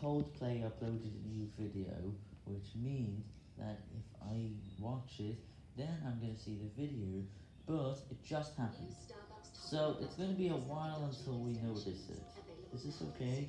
Coldplay uploaded a new video, which means that if I watch it, then I'm gonna see the video, but it just happened. So it's gonna be a while until we notice it. Is this okay?